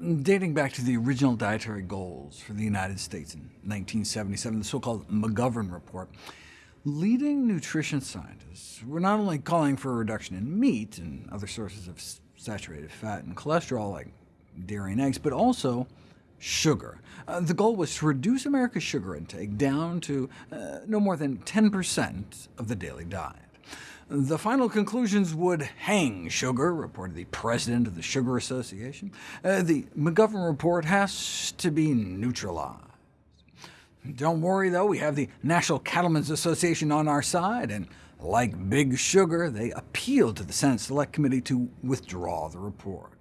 Dating back to the original dietary goals for the United States in 1977, the so-called McGovern Report, leading nutrition scientists were not only calling for a reduction in meat and other sources of saturated fat and cholesterol like dairy and eggs, but also sugar. Uh, the goal was to reduce America's sugar intake down to uh, no more than 10% of the daily diet. The final conclusions would hang sugar, reported the president of the Sugar Association. Uh, the McGovern report has to be neutralized. Don't worry, though, we have the National Cattlemen's Association on our side, and like Big Sugar, they appealed to the Senate Select Committee to withdraw the report.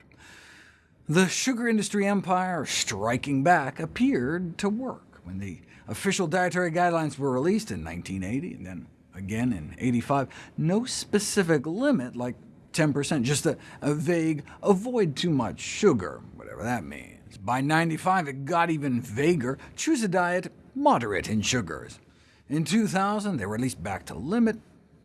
The sugar industry empire striking back appeared to work when the official dietary guidelines were released in 1980, and then again in 85. No specific limit like 10%, just a, a vague avoid too much sugar, whatever that means. By 95, it got even vaguer. Choose a diet moderate in sugars. In 2000, they were released back to limit,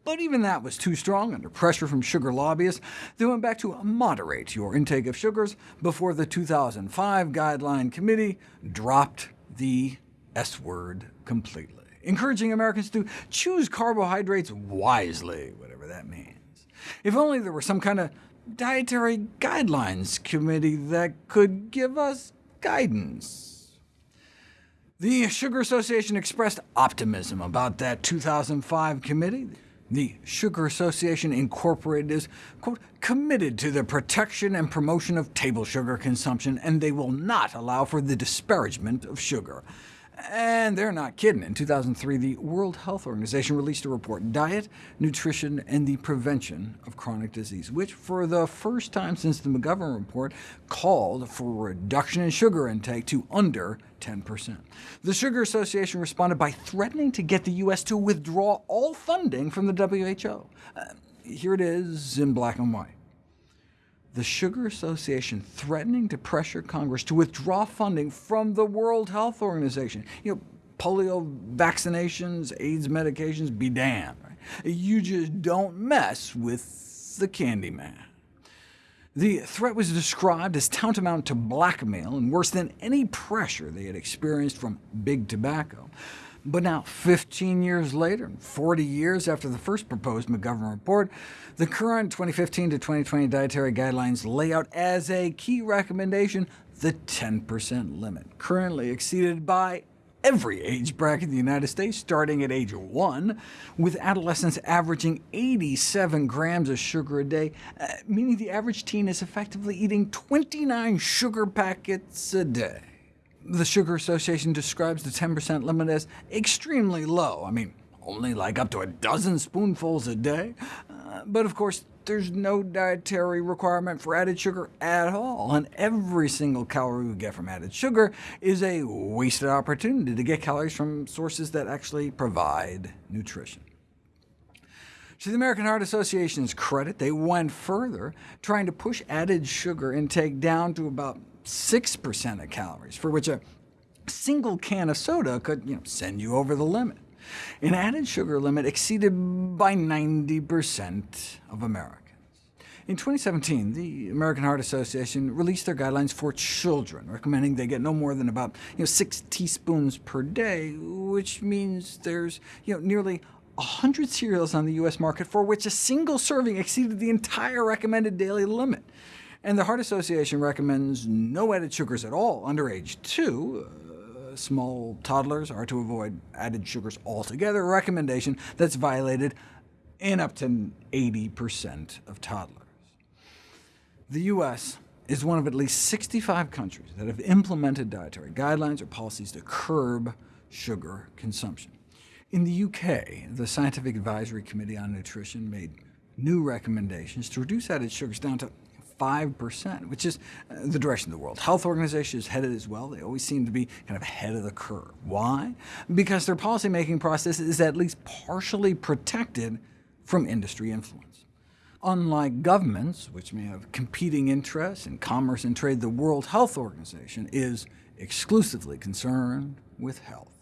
but even that was too strong under pressure from sugar lobbyists. They went back to moderate your intake of sugars before the 2005 Guideline Committee dropped the S word completely, encouraging Americans to choose carbohydrates wisely, whatever that means. If only there were some kind of dietary guidelines committee that could give us guidance. The Sugar Association expressed optimism about that 2005 committee. The Sugar Association Incorporated is, quote, committed to the protection and promotion of table sugar consumption, and they will not allow for the disparagement of sugar. And they're not kidding. In 2003, the World Health Organization released a report, Diet, Nutrition, and the Prevention of Chronic Disease, which for the first time since the McGovern report called for a reduction in sugar intake to under 10%. The Sugar Association responded by threatening to get the U.S. to withdraw all funding from the WHO. Uh, here it is in black and white the Sugar Association threatening to pressure Congress to withdraw funding from the World Health Organization. You know, polio vaccinations, AIDS medications, be damned. Right? You just don't mess with the candy man. The threat was described as tantamount to blackmail and worse than any pressure they had experienced from big tobacco. But now, 15 years later, 40 years after the first proposed McGovern report, the current 2015 to 2020 dietary guidelines lay out as a key recommendation the 10% limit, currently exceeded by every age bracket in the United States, starting at age 1, with adolescents averaging 87 grams of sugar a day, uh, meaning the average teen is effectively eating 29 sugar packets a day. The Sugar Association describes the 10% limit as extremely low. I mean, only like up to a dozen spoonfuls a day. Uh, but of course, there's no dietary requirement for added sugar at all, and every single calorie we get from added sugar is a wasted opportunity to get calories from sources that actually provide nutrition. To the American Heart Association's credit, they went further, trying to push added sugar intake down to about 6% of calories, for which a single can of soda could you know, send you over the limit. An added sugar limit exceeded by 90% of Americans. In 2017, the American Heart Association released their guidelines for children, recommending they get no more than about you know, 6 teaspoons per day, which means there's you know, nearly 100 cereals on the U.S. market for which a single serving exceeded the entire recommended daily limit. And the Heart Association recommends no added sugars at all under age 2. Uh, small toddlers are to avoid added sugars altogether, a recommendation that's violated in up to 80% of toddlers. The U.S. is one of at least 65 countries that have implemented dietary guidelines or policies to curb sugar consumption. In the UK, the Scientific Advisory Committee on Nutrition made new recommendations to reduce added sugars down to 5%, which is uh, the direction the World Health Organization is headed as well. They always seem to be kind of ahead of the curve. Why? Because their policymaking process is at least partially protected from industry influence. Unlike governments, which may have competing interests in commerce and trade, the World Health Organization is exclusively concerned with health.